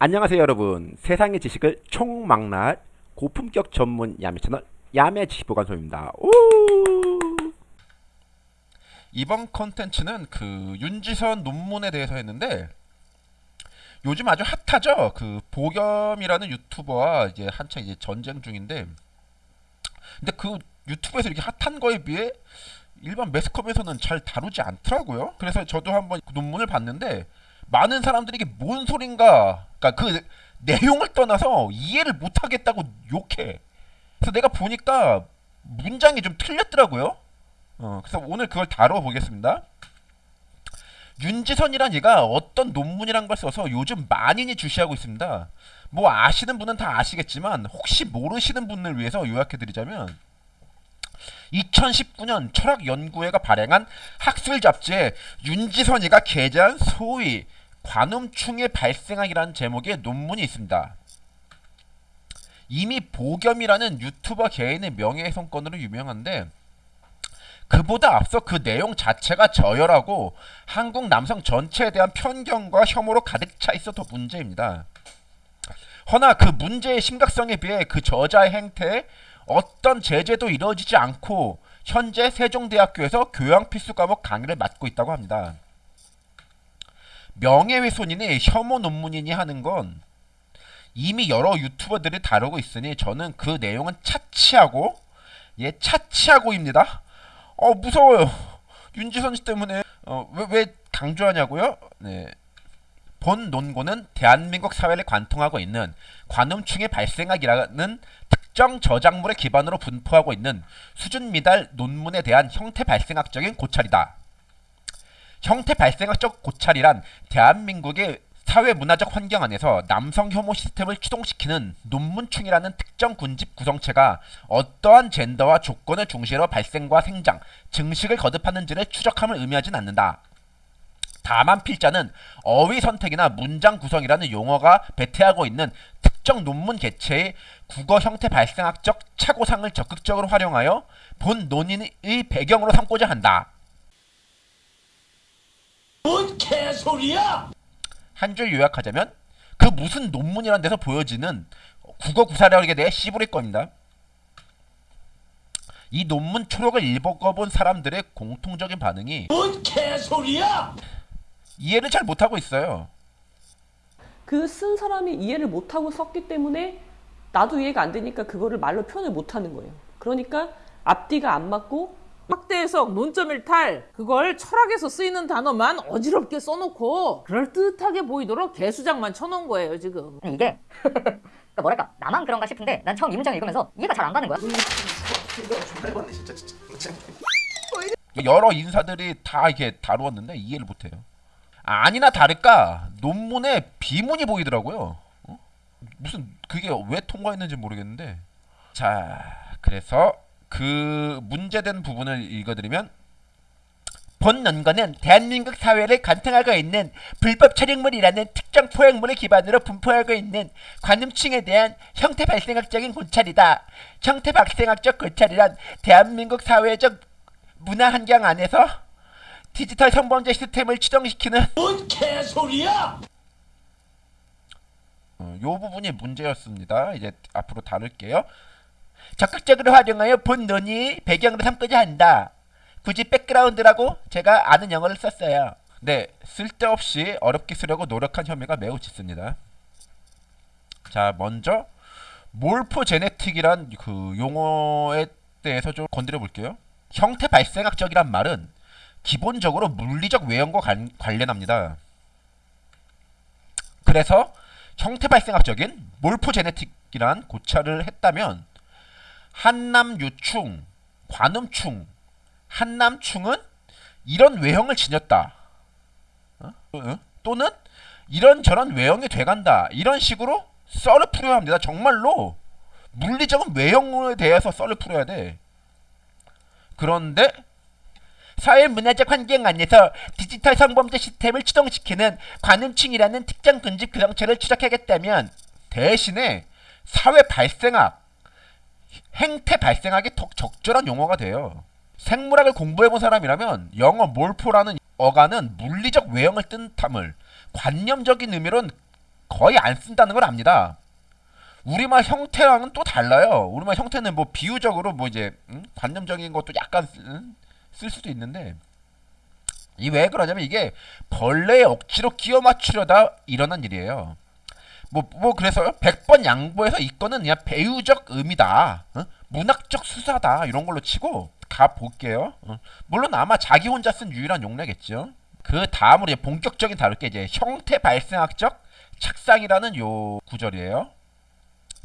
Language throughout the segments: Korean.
안녕하세요 여러분 세상의 지식을 총망라할 고품격 전문 야매 채널 야매 지식보관소입니다 오! 이번 컨텐츠는 그 윤지선 논문에 대해서 했는데 요즘 아주 핫하죠. 그 보겸이라는 유튜버와 이제 한창 이제 전쟁 중인데 근데 그 유튜브에서 이렇게 핫한 거에 비해 일반 매스컴에서는 잘 다루지 않더라고요. 그래서 저도 한번 그 논문을 봤는데 많은 사람들이 이게 뭔 소린가 그러니까 그 내용을 떠나서 이해를 못 하겠다고 욕해. 그래서 내가 보니까 문장이 좀 틀렸더라고요. 어, 그래서 오늘 그걸 다뤄보겠습니다. 윤지선이란 얘가 어떤 논문이란 걸 써서 요즘 만인이 주시하고 있습니다. 뭐 아시는 분은 다 아시겠지만 혹시 모르시는 분을 위해서 요약해드리자면 2019년 철학연구회가 발행한 학술 잡지에 윤지선이가 게재한 소위 관음충의 발생학이라는 제목의 논문이 있습니다. 이미 보겸이라는 유튜버 개인의 명예훼손건으로 유명한데 그보다 앞서 그 내용 자체가 저열하고 한국 남성 전체에 대한 편견과 혐오로 가득 차 있어 더 문제입니다. 허나 그 문제의 심각성에 비해 그 저자의 행태에 어떤 제재도 이루어지지 않고 현재 세종대학교에서 교양 필수 과목 강의를 맡고 있다고 합니다. 명예훼손이니 혐오 논문이니 하는 건 이미 여러 유튜버들이 다루고 있으니 저는 그 내용은 차치하고 예 차치하고입니다. 어 무서워요. 윤지선 씨 때문에 어왜 왜 강조하냐고요? 네. 본 논고는 대한민국 사회를 관통하고 있는 관음충의 발생학이라는 특정 저작물의 기반으로 분포하고 있는 수준 미달 논문에 대한 형태 발생학적인 고찰이다. 형태 발생학적 고찰이란 대한민국의 사회 문화적 환경 안에서 남성 혐오 시스템을 추동시키는 논문충이라는 특정 군집 구성체가 어떠한 젠더와 조건을 중시로 발생과 생장, 증식을 거듭하는지를 추적함을 의미하진 않는다. 다만 필자는 어휘 선택이나 문장 구성이라는 용어가 배태하고 있는 특정 논문 개체의 국어 형태 발생학적 착오상을 적극적으로 활용하여 본 논의의 배경으로 삼고자 한다. 뭔 개소리야! 한 줄 요약하자면 그 무슨 논문이란 데서 보여지는 국어 구사력에 대해 씨부릴 겁니다. 이 논문 초록을 읽어본 사람들의 공통적인 반응이 뭔 개소리야! 이해를 잘 못하고 있어요. 그 쓴 사람이 이해를 못하고 썼기 때문에 나도 이해가 안 되니까 그거를 말로 표현을 못하는 거예요. 그러니까 앞뒤가 안 맞고 확대 해석, 논점 일탈 그걸 철학에서 쓰이는 단어만 어지럽게 써놓고 그럴듯하게 보이도록 개수작만 쳐놓은 거예요 지금 이게 그러니까 뭐랄까 나만 그런가 싶은데 난 처음 이 문장을 읽으면서 이해가 잘 안 가는 거야. 여러 인사들이 다 이렇게 다루었는데 이해를 못해요. 아니나 다를까 논문에 비문이 보이더라고요. 어? 무슨 그게 왜 통과했는지 모르겠는데 자 그래서 그 문제된 부분을 읽어드리면 본 논거는 대한민국 사회를 관통하고 있는 불법 촬영물이라는 특정 포획물을 기반으로 분포하고 있는 관음층에 대한 형태 발생학적인 고찰이다. 형태 발생학적 고찰이란 대한민국 사회적 문화 환경 안에서 디지털 성범죄 시스템을 추정시키는 뭔 개소리야! 어, 요 부분이 문제였습니다. 이제 앞으로 다룰게요. 적극적으로 활용하여 본 논의 배경으로 삼고자 한다. 굳이 백그라운드라고 제가 아는 용어를 썼어요. 네, 쓸데없이 어렵게 쓰려고 노력한 혐의가 매우 짙습니다. 자, 먼저 몰포제네틱이란 그 용어에 대해서 좀 건드려 볼게요. 형태 발생학적이란 말은 기본적으로 물리적 외형과 관, 관련합니다. 그래서 형태 발생학적인 몰포제네틱이란 고찰을 했다면 한남유충, 관음충, 한남충은 이런 외형을 지녔다. 어? 어? 또는 이런저런 외형이 돼간다. 이런 식으로 썰을 풀어야 합니다. 정말로 물리적인 외형에 대해서 썰을 풀어야 돼. 그런데 사회 문화적 환경 안에서 디지털 성범죄 시스템을 추동시키는 관음층이라는 특정 군집 구성체를 추적하겠다면 대신에 사회 발생학, 행태 발생학이 더 적절한 용어가 돼요. 생물학을 공부해본 사람이라면 영어 몰포라는 어간은 물리적 외형을 뜻함을 관념적인 의미로는 거의 안 쓴다는 걸 압니다. 우리말 형태랑은 또 달라요. 우리말 형태는 뭐 비유적으로 뭐 이제 음? 관념적인 것도 약간 쓰- 음? 쓸 수도 있는데 이 왜 그러냐면 이게 벌레에 억지로 끼워 맞추려다 일어난 일이에요. 뭐, 뭐 그래서 100번 양보해서 이거는 그냥 배우적 의미다. 어? 문학적 수사다. 이런 걸로 치고 가볼게요. 어. 물론 아마 자기 혼자 쓴 유일한 용례겠죠. 그 다음으로 이제 본격적인 다룰 게 이제 형태 발생학적 착상이라는 요 구절이에요.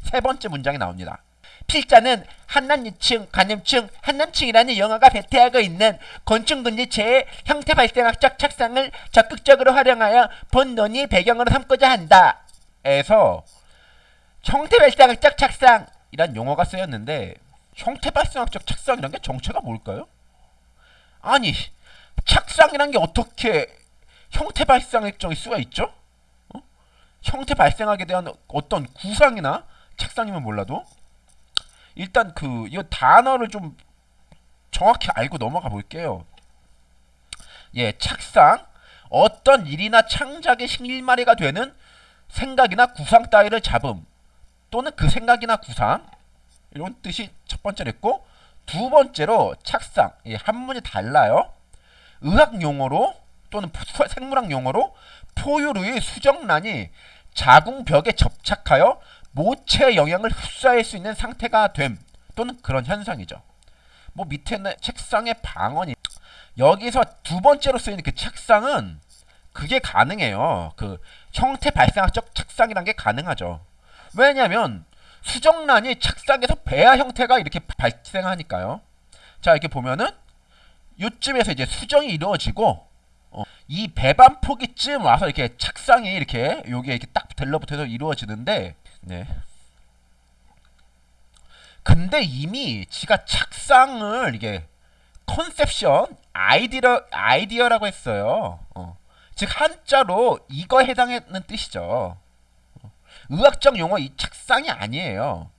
세 번째 문장이 나옵니다. 필자는 한남유층, 간염층, 한남층이라는 영어가 배태하고 있는 곤충군지체의 형태 발생학적 착상을 적극적으로 활용하여 본 논의의 배경으로 삼고자 한다. 에서 형태 발생학적 착상 이란 용어가 쓰였는데 형태 발생학적 착상이란 게 정체가 뭘까요? 아니 착상이란 게 어떻게 형태 발생학적일 수가 있죠? 어? 형태 발생학에 대한 어떤 구상이나 착상이면 몰라도 일단 그 이 단어를 좀 정확히 알고 넘어가 볼게요. 예, 착상 어떤 일이나 창작의 실마리가 되는 생각이나 구상 따위를 잡음 또는 그 생각이나 구상 이런 뜻이 첫 번째로 있고 두 번째로 착상 예, 한문이 달라요. 의학 용어로 또는 푸- 생물학 용어로 포유류의 수정란이 자궁벽에 접착하여 모체의 영향을 흡수할 수 있는 상태가 됨 또는 그런 현상이죠. 뭐 밑에는 책상의 방언이 여기서 두 번째로 쓰이는 그 책상은 그게 가능해요. 그 형태 발생학적 착상이란 게 가능하죠. 왜냐하면 수정란이 착상에서 배아 형태가 이렇게 발생하니까요. 자 이렇게 보면은 요쯤에서 이제 수정이 이루어지고 어, 이 배반 포기쯤 와서 이렇게 착상이 이렇게 여기에 이렇게 딱 들러붙어서 이루어지는데 네. 근데 이미 지가 착상을 이게 컨셉션 아이디어 아이디어라고 했어요. 어. 즉 한자로 이거 해당하는 뜻이죠. 어. 의학적 용어 이 착상이 아니에요.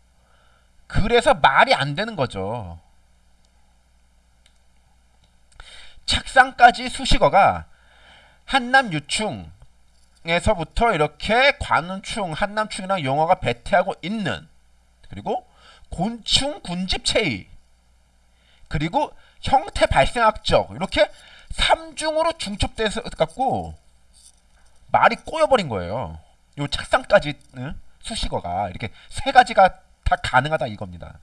그래서 말이 안 되는 거죠. 착상까지 수식어가 한남 유충에서부터 이렇게 관운충, 한남충이랑 용어가 배태하고 있는 그리고 곤충 군집체의 그리고 형태 발생학적 이렇게 삼중으로 중첩돼서 갖고 말이 꼬여버린 거예요. 요 착상까지 응? 수식어가 이렇게 세 가지가 다 가능하다 이겁니다.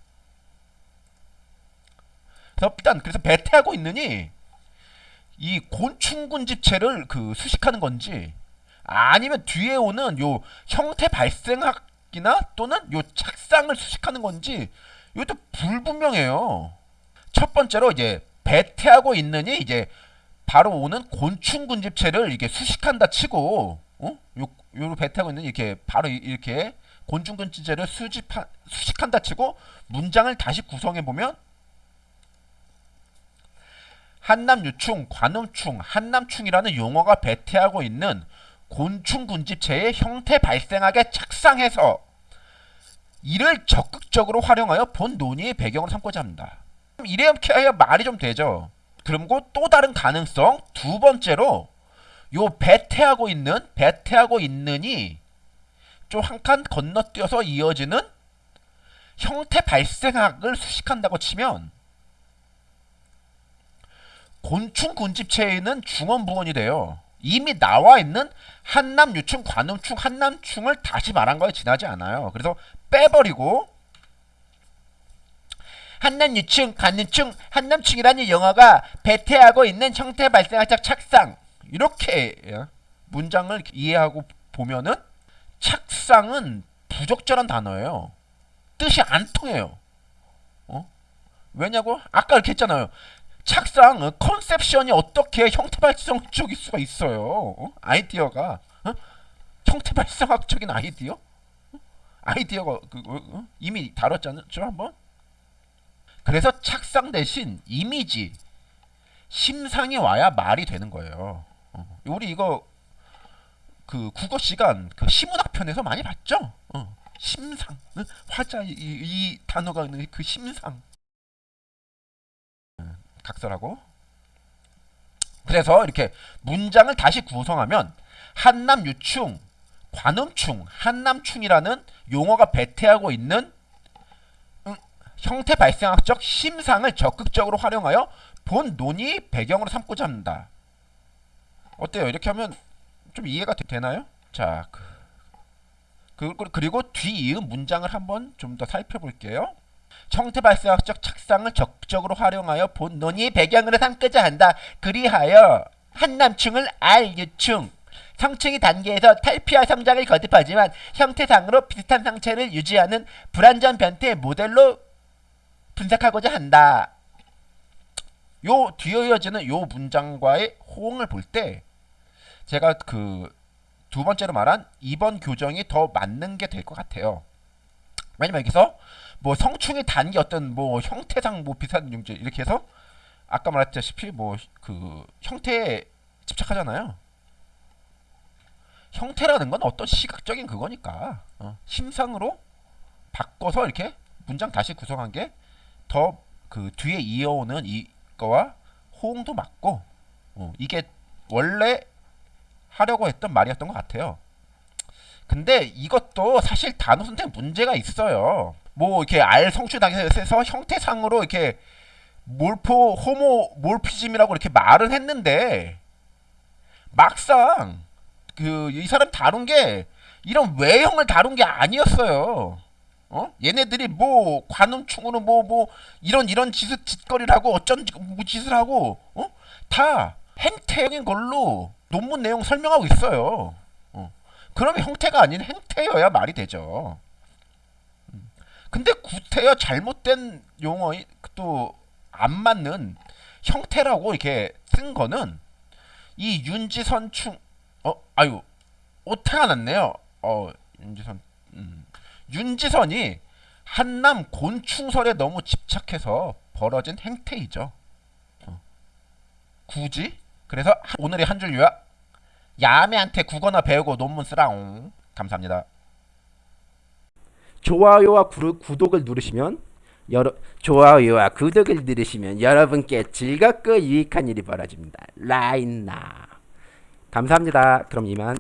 그래서 일단 그래서 배태하고 있느니 이 곤충군 집체를 그 수식하는 건지 아니면 뒤에 오는 요 형태 발생학이나 또는 요 착상을 수식하는 건지 이것도 불분명해요. 첫 번째로 이제 배태하고 있느니 이제 바로 오는 곤충군 집체를 이게 수식한다 치고 어? 요 요로 배태하고 있는 이렇게 바로 이- 이렇게 곤충군 집체를 수집한 수식한다 치고 문장을 다시 구성해 보면 한남유충, 관음충, 한남충이라는 용어가 배태하고 있는 곤충군집체의 형태 발생학에 착상해서 이를 적극적으로 활용하여 본 논의의 배경으로 삼고자 합니다. 이렇게 해야 말이 좀 되죠. 그리고 또 다른 가능성 두 번째로 요 배태하고 있는 배태하고 있느니 좀한 칸 건너뛰어서 이어지는 형태 발생학을 수식한다고 치면 곤충 군집체에는 중원 부원이 돼요. 이미 나와 있는 한남 유충 관음충 한남충을 다시 말한 거에 지나지 않아요. 그래서 빼버리고 한남 유충 관음충 한남충이라는 영어가 배태하고 있는 형태 발생학적 착상 이렇게 예, 문장을 이해하고 보면은 착상은 부적절한 단어예요. 뜻이 안 통해요. 어? 왜냐고? 아까 이렇게 했잖아요. 착상 어, 컨셉션이 어떻게 형태 발생적일 수가 있어요? 어? 아이디어가 어? 형태 발생학적인 아이디어? 어? 아이디어가 그, 어? 어? 이미 다뤘잖아요, 한번. 그래서 착상 대신 이미지, 심상이 와야 말이 되는 거예요. 어. 우리 이거 그 국어 시간 그 시문학 편에서 많이 봤죠? 어. 심상, 어? 화자 이, 이 단어가 있는 그 심상. 각설하고 그래서 이렇게 문장을 다시 구성하면 한남 유충 관음충, 한남충이라는 용어가 배태하고 있는 음, 형태 발생학적 심상을 적극적으로 활용하여 본 논의 배경으로 삼고자 합니다. 어때요? 이렇게 하면 좀 이해가 되, 나요 자, 그, 그, 그리고 뒤이은 문장을 한번 좀 더 살펴볼게요. 형태 발생학적 착상을 적극적으로 활용하여 본 논의 배경으로 삼고자 한다. 그리하여 한남충을 R유충, 성충이 단계에서 탈피와 성장을 거듭하지만 형태상으로 비슷한 상체를 유지하는 불완전 변태 모델로 분석하고자 한다. 요 뒤에 이어지는 요 문장과의 호응을 볼 때 제가 그 두 번째로 말한 이번 교정이 더 맞는 게 될 것 같아요. 왜냐면 여기서 뭐 성충의 단계 어떤 뭐 형태상 뭐 비슷한 용제 이렇게 해서 아까 말했다시피 뭐 그 형태에 집착하잖아요. 형태라는 건 어떤 시각적인 그거니까 어, 심상으로 바꿔서 이렇게 문장 다시 구성한 게 더 그 뒤에 이어오는 이거와 호응도 맞고 어, 이게 원래 하려고 했던 말이었던 것 같아요. 근데 이것도 사실 단어 선택 문제가 있어요. 뭐 이렇게 알 성취 단계에서 형태상으로 이렇게 몰포 호모 몰피즘이라고 이렇게 말은 했는데 막상 그 이 사람 다룬 게 이런 외형을 다룬 게 아니었어요. 어? 얘네들이 뭐 관음충으로 뭐뭐 이런 이런 짓을 짓거리를 하고 어쩐 뭐 짓을 하고 어? 다 행태적인 걸로 논문 내용 설명하고 있어요. 어. 그러면 형태가 아닌 행태여야 말이 되죠. 음. 근데 구태여 잘못된 용어 또 안 맞는 형태라고 이렇게 쓴 거는 이 윤지선충 어 아유 오타가 났네요. 어 윤지선 음. 윤지선이 한남 곤충설에 너무 집착해서 벌어진 행태이죠. 어. 굳이 그래서 한- 오늘의 한 줄 요약 야매한테 국어나 배우고 논문 쓰라옹 감사합니다. 좋아요와 구, 구독을 누르시면 여러 좋아요와 구독을 누르시면 여러분께 즐겁고 유익한 일이 벌어집니다. 라인나 감사합니다. 그럼 이만